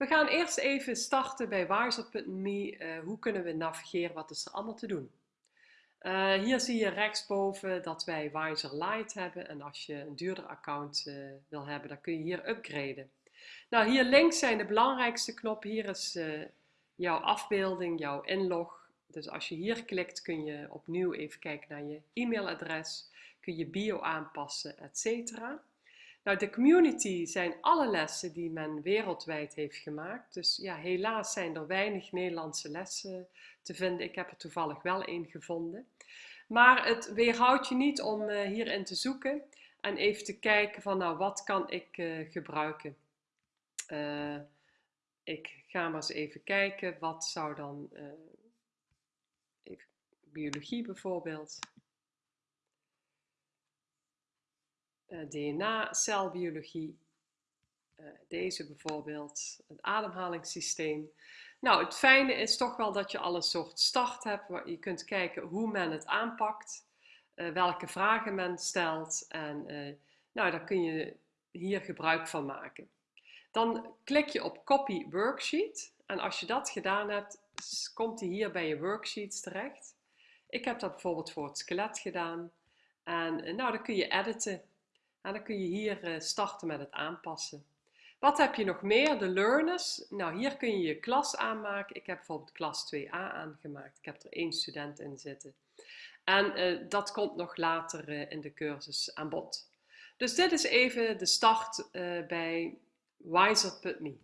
We gaan eerst even starten bij Wiser.me. Uh, hoe kunnen we navigeren? Wat is er allemaal te doen? Uh, hier zie je rechtsboven dat wij Wiser Lite hebben. En als je een duurder account uh, wil hebben, dan kun je hier upgraden. Nou, hier links zijn de belangrijkste knoppen. Hier is jouw afbeelding, jouw inlog. Dus als je hier klikt, kun je opnieuw even kijken naar je e-mailadres. Kun je bio aanpassen, etc. Nou, de community zijn alle lessen die men wereldwijd heeft gemaakt. Dus ja, helaas zijn er weinig Nederlandse lessen te vinden. Ik heb er toevallig wel één gevonden. Maar het weerhoudt je niet om uh, hierin te zoeken en even te kijken van nou, wat kan ik uh, gebruiken. Uh, ik ga maar eens even kijken, wat zou dan, biologie bijvoorbeeld. uh, DNA, celbiologie, uh, deze bijvoorbeeld, het ademhalingssysteem. Nou, het fijne is toch wel dat je al een soort start hebt, waar je kunt kijken hoe men het aanpakt, uh, welke vragen men stelt en nou, daar kun je hier gebruik van maken. Dan klik je op Copy Worksheet en als je dat gedaan hebt, komt hij hier bij je worksheets terecht. Ik heb dat bijvoorbeeld voor het skelet gedaan en nou, dan kun je editen. En dan kun je hier eh, starten met het aanpassen. Wat heb je nog meer? De learners. Nou, hier kun je je klas aanmaken. Ik heb bijvoorbeeld klas 2a aangemaakt. Ik heb er één student in zitten. En uh, dat komt nog later uh, in de cursus aan bod. Dus dit is even de start uh, bij Wiser.me.